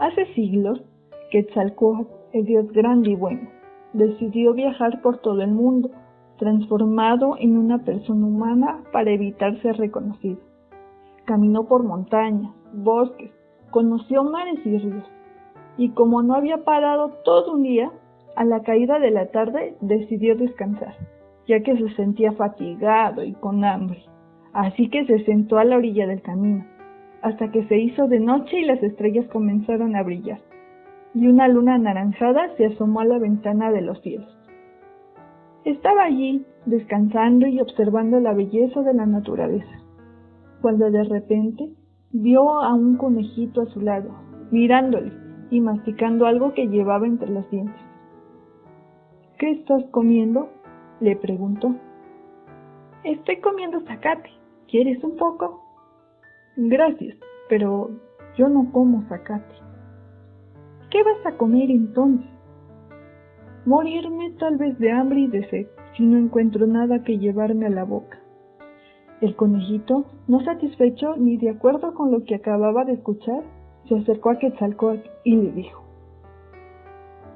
Hace siglos, Quetzalcóatl, el dios grande y bueno, decidió viajar por todo el mundo, transformado en una persona humana para evitar ser reconocido. Caminó por montañas, bosques, conoció mares y ríos, y como no había parado todo un día, a la caída de la tarde decidió descansar, ya que se sentía fatigado y con hambre. Así que se sentó a la orilla del camino, hasta que se hizo de noche y las estrellas comenzaron a brillar, y una luna anaranjada se asomó a la ventana de los cielos. Estaba allí, descansando y observando la belleza de la naturaleza, cuando de repente vio a un conejito a su lado, mirándole y masticando algo que llevaba entre los dientes. ¿Qué estás comiendo? le preguntó. Estoy comiendo zacate. ¿Quieres un poco? Gracias, pero yo no como zacate. ¿Qué vas a comer entonces? Morirme tal vez de hambre y de sed si no encuentro nada que llevarme a la boca. El conejito, no satisfecho ni de acuerdo con lo que acababa de escuchar, se acercó a Quetzalcóatl y le dijo: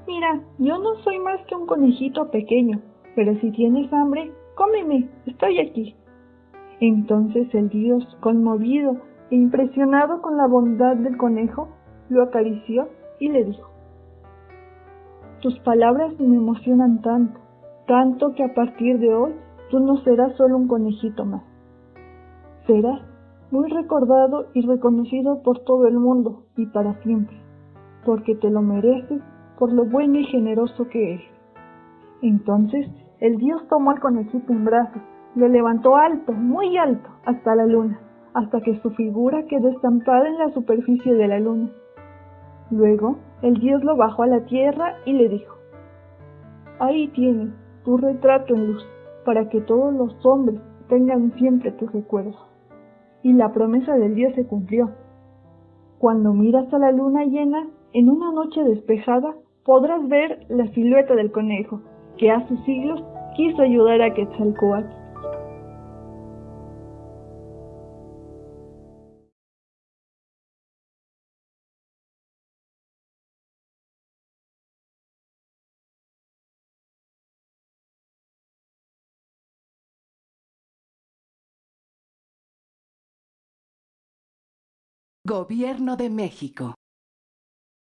Mira, yo no soy más que un conejito pequeño, pero si tienes hambre, cómeme, estoy aquí. Entonces el dios, conmovido e impresionado con la bondad del conejo, lo acarició y le dijo, Tus palabras me emocionan tanto, tanto que a partir de hoy tú no serás solo un conejito más. Serás muy recordado y reconocido por todo el mundo y para siempre, porque te lo mereces por lo bueno y generoso que eres. Entonces el dios tomó al conejito en brazos, lo levantó alto, muy alto, hasta la luna, hasta que su figura quedó estampada en la superficie de la luna. Luego el dios lo bajó a la tierra y le dijo, Ahí tienes tu retrato en luz, para que todos los hombres tengan siempre tu recuerdo. Y la promesa del dios se cumplió. Cuando miras a la luna llena, en una noche despejada, podrás ver la silueta del conejo, que hace siglos quiso ayudar a Quetzalcóatl. Gobierno de México